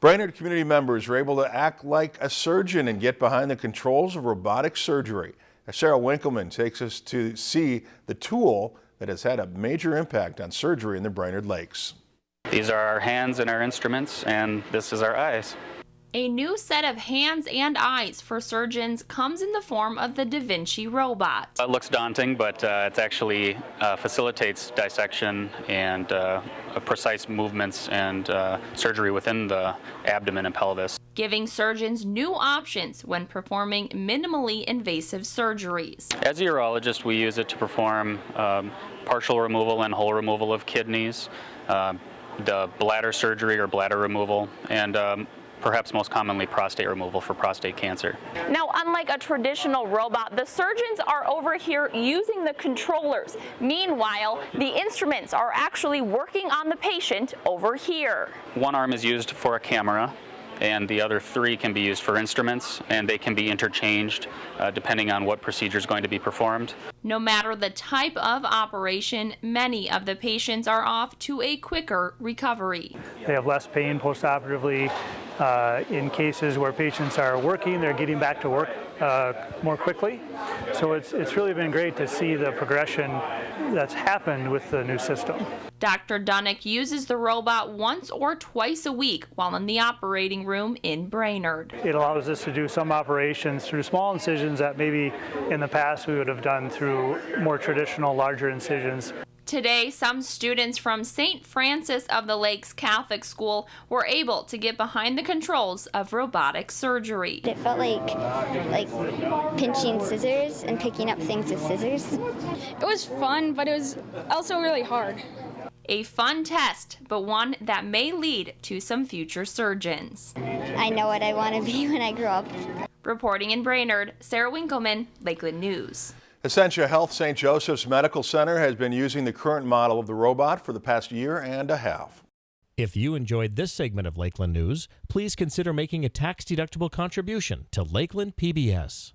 Brainerd community members were able to act like a surgeon and get behind the controls of robotic surgery. Sarah Winkleman takes us to see the tool that has had a major impact on surgery in the Brainerd Lakes. These are our hands and our instruments, and this is our eyes. A new set of hands and eyes for surgeons comes in the form of the Da Vinci robot. It looks daunting, but uh, it actually uh, facilitates dissection and uh, precise movements and uh, surgery within the abdomen and pelvis. Giving surgeons new options when performing minimally invasive surgeries. As a urologist, we use it to perform um, partial removal and whole removal of kidneys, uh, the bladder surgery or bladder removal, and um, perhaps most commonly prostate removal for prostate cancer. Now, unlike a traditional robot, the surgeons are over here using the controllers. Meanwhile, the instruments are actually working on the patient over here. One arm is used for a camera and the other three can be used for instruments and they can be interchanged uh, depending on what procedure is going to be performed. No matter the type of operation, many of the patients are off to a quicker recovery. They have less pain postoperatively. Uh, in cases where patients are working, they're getting back to work uh, more quickly. So it's, it's really been great to see the progression that's happened with the new system. Dr. Dunnick uses the robot once or twice a week while in the operating room in Brainerd. It allows us to do some operations through small incisions that maybe in the past we would have done through more traditional larger incisions. Today, some students from St. Francis of the Lakes Catholic School were able to get behind the controls of robotic surgery. It felt like like pinching scissors and picking up things with scissors. It was fun, but it was also really hard. A fun test, but one that may lead to some future surgeons. I know what I want to be when I grow up. Reporting in Brainerd, Sarah Winkleman, Lakeland News. Essentia Health St. Joseph's Medical Center has been using the current model of the robot for the past year and a half. If you enjoyed this segment of Lakeland News, please consider making a tax-deductible contribution to Lakeland PBS.